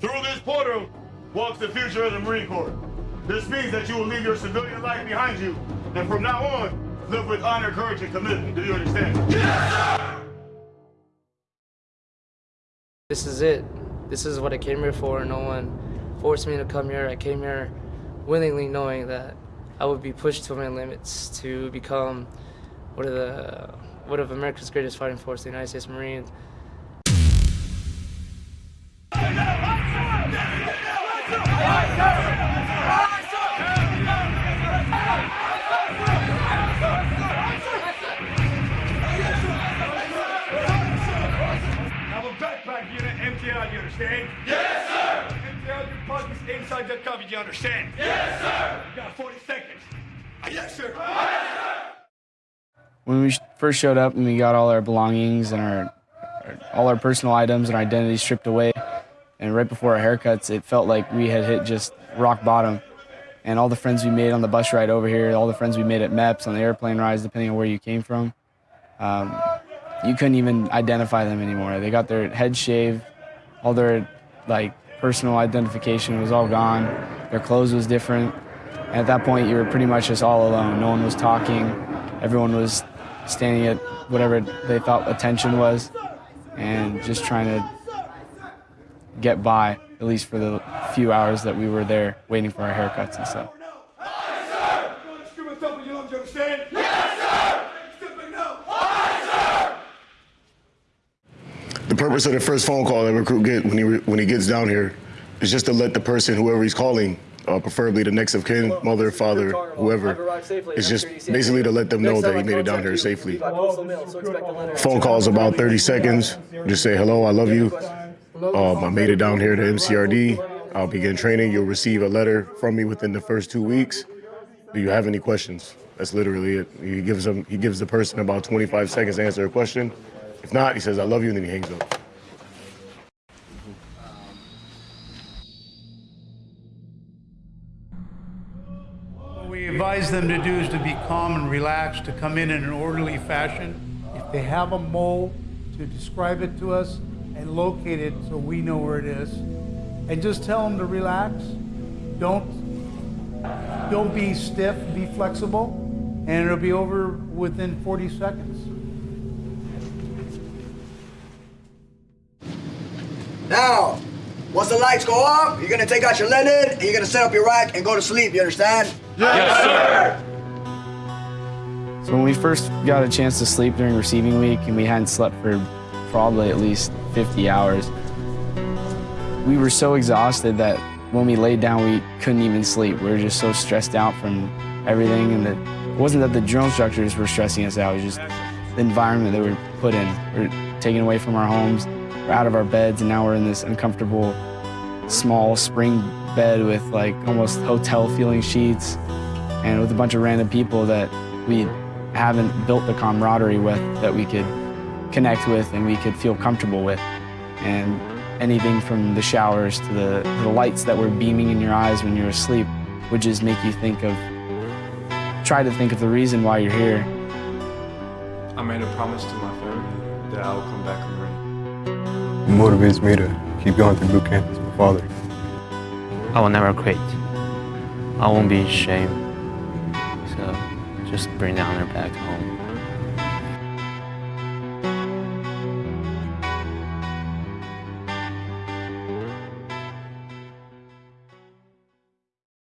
Through this portal walks the future of the Marine Corps. This means that you will leave your civilian life behind you, and from now on, live with honor, courage, and commitment. Do you understand? Yes, sir! This is it. This is what I came here for. No one forced me to come here. I came here willingly knowing that I would be pushed to my limits to become one of the one of America's greatest fighting force, the United States Marines. Understand? Yes, sir! Empty out your pockets inside the cover, you understand? Yes, sir! You got 40 seconds. Yes, sir! When we first showed up and we got all our belongings and our, our all our personal items and our identity stripped away, and right before our haircuts, it felt like we had hit just rock bottom. And all the friends we made on the bus ride over here, all the friends we made at MEPS, on the airplane rides, depending on where you came from, um, you couldn't even identify them anymore. They got their head shaved, all their like personal identification was all gone. Their clothes was different. At that point, you were pretty much just all alone. No one was talking. Everyone was standing at whatever they thought attention was, and just trying to get by, at least for the few hours that we were there waiting for our haircuts and stuff. The purpose of the first phone call that recruit get when he when he gets down here is just to let the person, whoever he's calling, uh, preferably the next of kin, mother, father, whoever, It's just basically to let them know that he made it down here safely. Phone calls about 30 seconds. Just say hello, I love you. Um, I made it down here to MCRD. I'll begin training. You'll receive a letter from me within the first two weeks. Do you have any questions? That's literally it. He gives them. He gives the person about 25 seconds to answer a question. If not, he says, "I love you," and then he hangs up. What we advise them to do is to be calm and relaxed, to come in in an orderly fashion. If they have a mole, to describe it to us and locate it so we know where it is. And just tell them to relax. Don't don't be stiff, be flexible, and it'll be over within 40 seconds. Now, once the lights go off, you're gonna take out your linen, and you're gonna set up your rack and go to sleep, you understand? Yes, sir! So when we first got a chance to sleep during receiving week and we hadn't slept for probably at least 50 hours, we were so exhausted that when we laid down, we couldn't even sleep. We were just so stressed out from everything. And it wasn't that the drill instructors were stressing us out, it was just the environment that we're put in. We are taken away from our homes, we're out of our beds, and now we're in this uncomfortable, small spring bed with like almost hotel feeling sheets and with a bunch of random people that we haven't built the camaraderie with that we could connect with and we could feel comfortable with. And anything from the showers to the, the lights that were beaming in your eyes when you're asleep would just make you think of, try to think of the reason why you're here. I made a promise to my family that I will come back and Marine. It motivates me to keep going through boot camp as my father. I will never quit. I won't be ashamed. So just bring the honor back home.